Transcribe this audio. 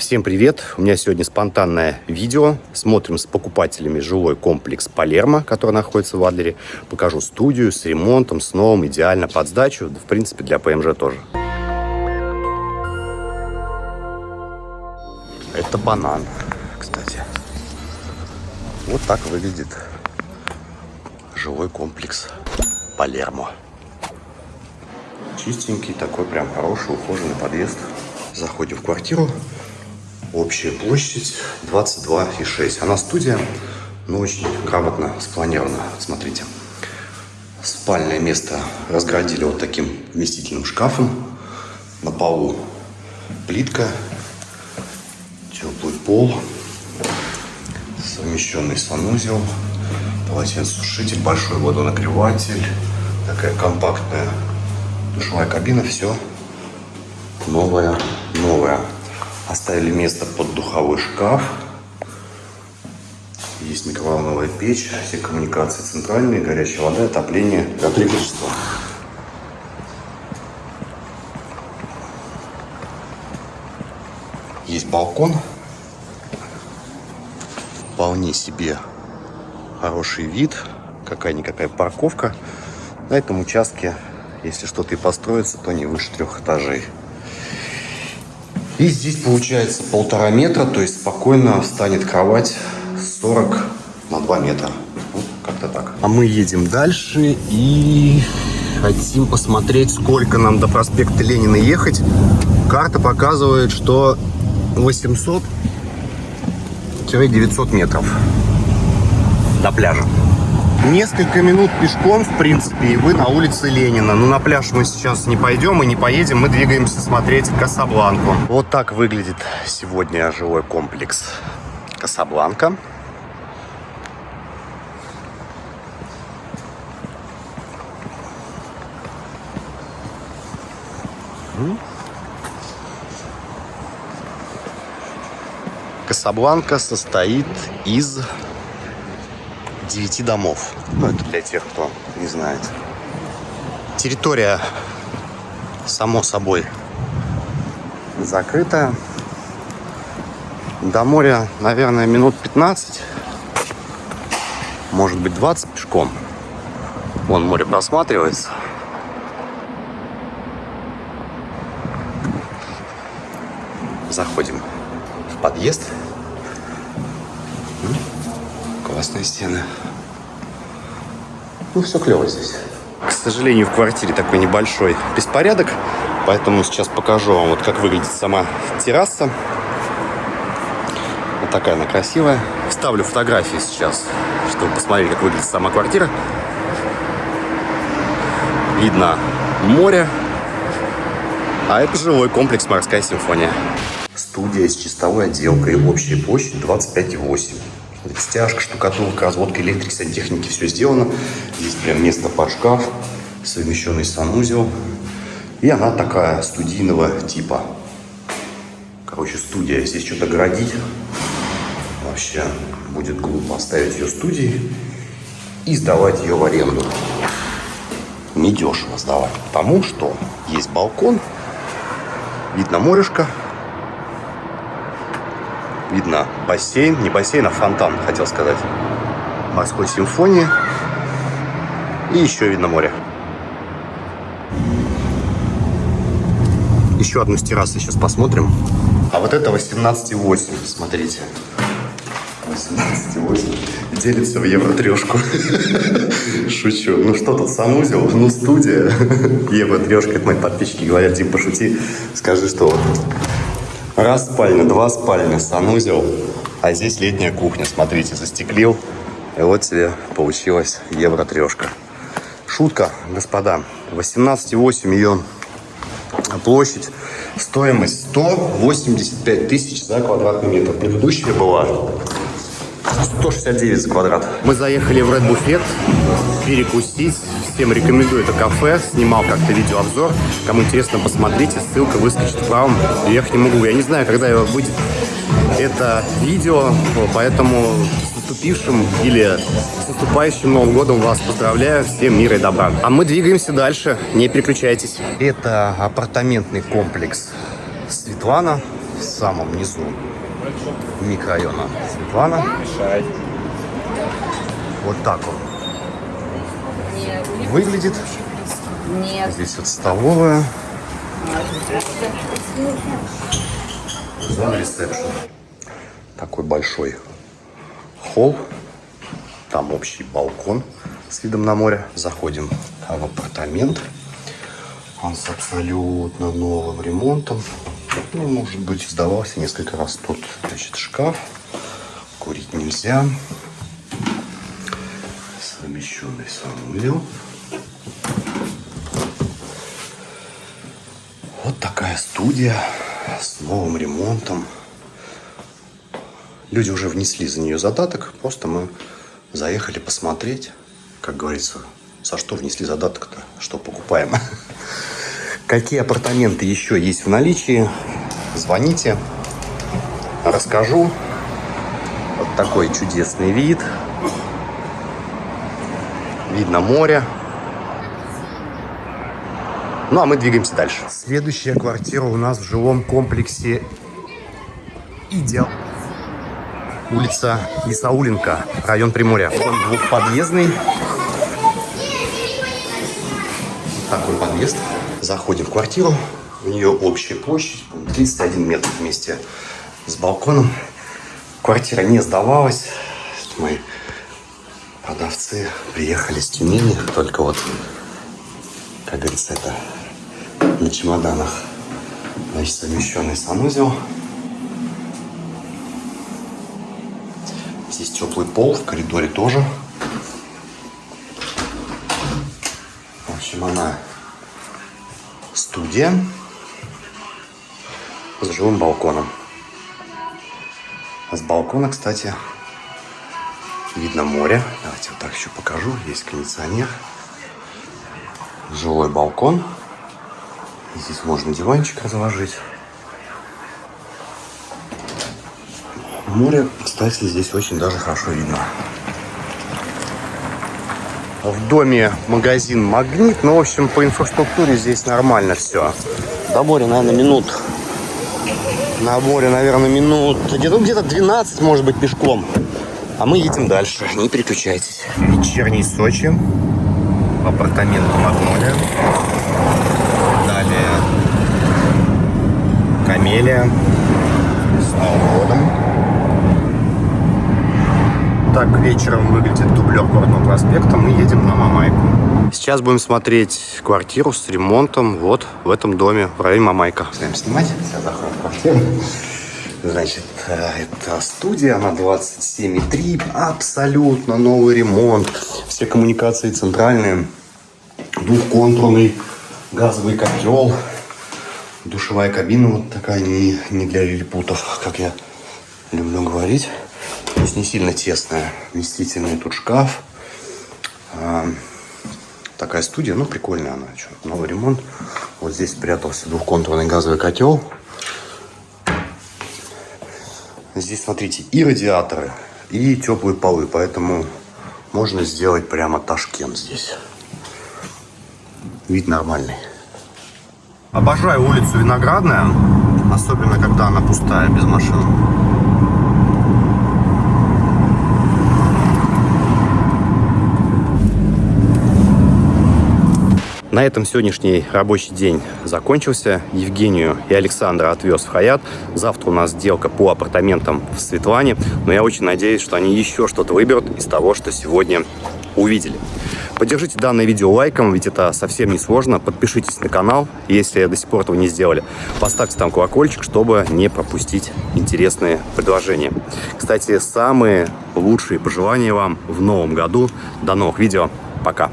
Всем привет! У меня сегодня спонтанное видео. Смотрим с покупателями жилой комплекс Палермо, который находится в Адлере. Покажу студию с ремонтом, с новым, идеально под сдачу. Да, в принципе, для ПМЖ тоже. Это банан, кстати. Вот так выглядит жилой комплекс Палермо. Чистенький, такой прям хороший, ухоженный подъезд. Заходим в квартиру. Общая площадь 22,6. Она студия, но очень грамотно спланирована. Смотрите. Спальное место разградили вот таким вместительным шкафом. На полу плитка, теплый пол, совмещенный санузел, полотенцесушитель, большой водонагреватель, такая компактная душевая кабина, все новое, новое. Оставили место под духовой шкаф. Есть микроволновая печь, все коммуникации центральные, горячая вода, отопление, электричество. Есть балкон. Вполне себе хороший вид. Какая-никакая парковка. На этом участке, если что-то и построится, то не выше трех этажей. И здесь получается полтора метра, то есть спокойно станет кровать 40 на 2 метра. Вот как-то так. А мы едем дальше и хотим посмотреть, сколько нам до проспекта Ленина ехать. Карта показывает, что 800-900 метров до пляжа. Несколько минут пешком, в принципе, и вы на улице Ленина. Но на пляж мы сейчас не пойдем и не поедем. Мы двигаемся смотреть Касабланку. Вот так выглядит сегодня жилой комплекс Касабланка. Касабланка состоит из 9 домов. Ну, это для тех, кто не знает. Территория, само собой, закрыта. До моря, наверное, минут 15. Может быть, 20 пешком. Вон море просматривается. Заходим в подъезд. Классные стены. Ну, все клево здесь. К сожалению, в квартире такой небольшой беспорядок, поэтому сейчас покажу вам, вот как выглядит сама терраса. Вот такая она красивая. Вставлю фотографии сейчас, чтобы посмотреть, как выглядит сама квартира. Видно море. А это жилой комплекс «Морская симфония». Студия с чистовой отделкой. Общая площадь 25,8. Стяжка, штукатурка, разводка электрики, сантехники, все сделано. Здесь прям место под шкаф, совмещенный санузел. И она такая студийного типа. Короче, студия. Здесь что-то городить. Вообще будет глупо оставить ее студией и сдавать ее в аренду. Недешево сдавать, потому что есть балкон, видно морешко, Видно бассейн, не бассейн, а фонтан, хотел сказать. Морской симфонии. И еще видно море. Еще одну с террасы сейчас посмотрим. А вот это 18,8, смотрите. 18,8. Делится в евро трешку. Шучу. Ну что тут, санузел? Ну студия. Евро трешка. Это мои подписчики говорят, Дим, пошути. Скажи, что вот Раз спальня, два спальня, санузел. А здесь летняя кухня. Смотрите, застеклил. И вот тебе получилась евро-трешка. Шутка, господа. 18,8 ее площадь. Стоимость 185 тысяч за квадратный метр. Предыдущая была 169 за квадрат. Мы заехали в Red Buffet перекусить. Всем рекомендую это кафе. Снимал как-то видеообзор. Кому интересно, посмотрите. Ссылка выскочит в правом верхнем углу. Я не знаю, когда выйдет это видео, поэтому с наступившим или с наступающим Новым годом вас поздравляю. Всем мира и добра. А мы двигаемся дальше. Не переключайтесь. Это апартаментный комплекс Светлана. в самом низу микрорайона Светлана. Вот так он выглядит. Нет. Здесь вот столовая. Зона ресепшн. Такой большой холл. Там общий балкон с видом на море. Заходим в апартамент. Он с абсолютно новым ремонтом. Ну, может быть, сдавался несколько раз. Тут, значит, шкаф. Курить нельзя. Совмещенный санузел. Такая студия с новым ремонтом. Люди уже внесли за нее задаток. Просто мы заехали посмотреть, как говорится, за что внесли задаток-то, что покупаем. Какие апартаменты еще есть в наличии, звоните, расскажу. Вот такой чудесный вид. Видно море. Ну, а мы двигаемся дальше. Следующая квартира у нас в жилом комплексе Идеал. Улица Исауленко, район Приморья. Он двухподъездный. Такой подъезд. Заходим в квартиру. У нее общая площадь 31 метр вместе с балконом. Квартира не сдавалась. Мы продавцы приехали с Тюмени. Только вот, как говорится, это на чемоданах. Значит, совмещенный санузел. Здесь теплый пол, в коридоре тоже. В общем, она студия с живым балконом. С балкона, кстати, видно море. Давайте вот так еще покажу. Есть кондиционер. Жилой балкон. Здесь можно диванчик разложить. Море, кстати, здесь очень даже хорошо видно. В доме магазин «Магнит». Ну, в общем, по инфраструктуре здесь нормально все. До моря, наверное, минут. На море, наверное, минут. Где-то где 12, может быть, пешком. А мы едем дальше. Не переключайтесь. Вечерний Сочи. Апартаменты «Магнолия». «Камелия». С Новым годом. Так вечером выглядит дублер Горного проспекта. Мы едем на Мамайку. Сейчас будем смотреть квартиру с ремонтом вот в этом доме в районе Мамайка. Начинаем снимать. Сейчас заходим в квартиру. Значит, э, это студия, она 27,3. Абсолютно новый ремонт. Все коммуникации центральные. Двухконтурный газовый котел. Душевая кабина вот такая, не, не для лилипутов, как я люблю говорить. То есть не сильно тесная. Вместительный тут шкаф. А, такая студия, ну прикольная она. Что, новый ремонт. Вот здесь спрятался двухконтурный газовый котел. Здесь, смотрите, и радиаторы, и теплые полы. Поэтому можно сделать прямо Ташкент здесь. Вид нормальный. Обожаю улицу Виноградная. Особенно, когда она пустая, без машин. На этом сегодняшний рабочий день закончился. Евгению и Александра отвез в Хаят. Завтра у нас сделка по апартаментам в Светлане. Но я очень надеюсь, что они еще что-то выберут из того, что сегодня увидели. Поддержите данное видео лайком, ведь это совсем не сложно. Подпишитесь на канал, если до сих пор этого не сделали. Поставьте там колокольчик, чтобы не пропустить интересные предложения. Кстати, самые лучшие пожелания вам в новом году. До новых видео. Пока.